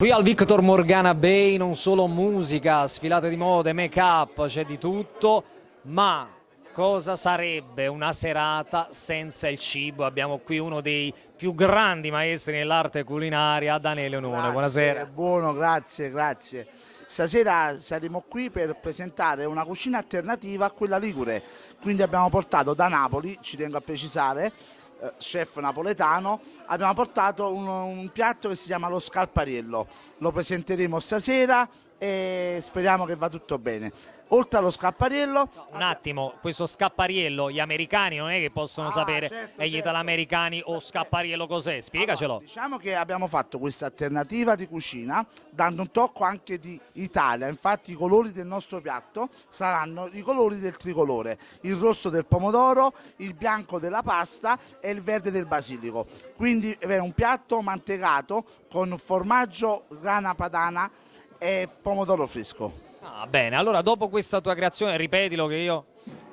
Qui al Victor Morgana Bay non solo musica, sfilate di mode, make up, c'è di tutto, ma cosa sarebbe una serata senza il cibo? Abbiamo qui uno dei più grandi maestri nell'arte culinaria, Daniele Nune, buonasera. Buono, grazie, grazie. Stasera saremo qui per presentare una cucina alternativa a quella ligure, quindi abbiamo portato da Napoli, ci tengo a precisare, chef napoletano, abbiamo portato un, un piatto che si chiama lo scalpariello. Lo presenteremo stasera e speriamo che va tutto bene. Oltre allo scappariello un attimo questo scappariello gli americani non è che possono ah, sapere certo, e gli certo. italoamericani o scappariello cos'è? Spiegacelo allora, diciamo che abbiamo fatto questa alternativa di cucina dando un tocco anche di Italia. Infatti i colori del nostro piatto saranno i colori del tricolore il rosso del pomodoro il bianco della pasta e il verde del basilico. Quindi è un piatto mantecato con formaggio grana padana e pomodoro fresco Ah, bene, allora dopo questa tua creazione, ripetilo che io...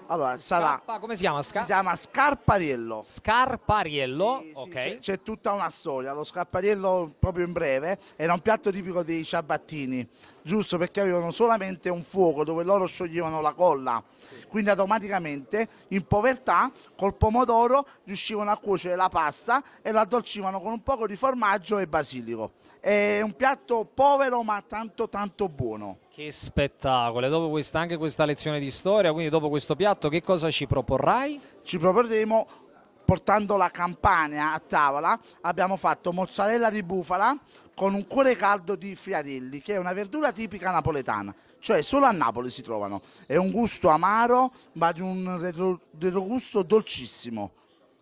Allora, sarà... Scarpa, come si chiama? Scar si chiama Scarpariello. Scarpariello, sì, ok. Sì, C'è tutta una storia, lo Scarpariello proprio in breve era un piatto tipico dei ciabattini, giusto perché avevano solamente un fuoco dove loro scioglievano la colla, quindi automaticamente in povertà col pomodoro riuscivano a cuocere la pasta e la addolcivano con un poco di formaggio e basilico. È un piatto povero ma tanto tanto buono. Che spettacolo, e dopo questa, anche questa lezione di storia, quindi dopo questo piatto che cosa ci proporrai? Ci proporremo portando la campania a tavola abbiamo fatto mozzarella di bufala con un cuore caldo di friarelli che è una verdura tipica napoletana cioè solo a Napoli si trovano è un gusto amaro ma di un retrogusto dolcissimo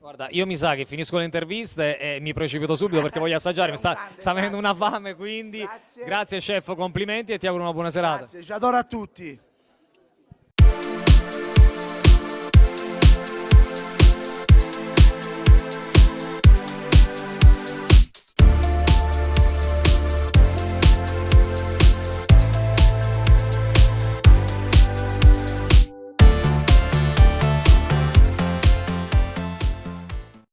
Guarda, io mi sa che finisco le interviste e mi precipito subito perché voglio assaggiare, mi sta, sta venendo una fame, quindi grazie. grazie chef, complimenti e ti auguro una buona serata. Grazie, ci adoro a tutti.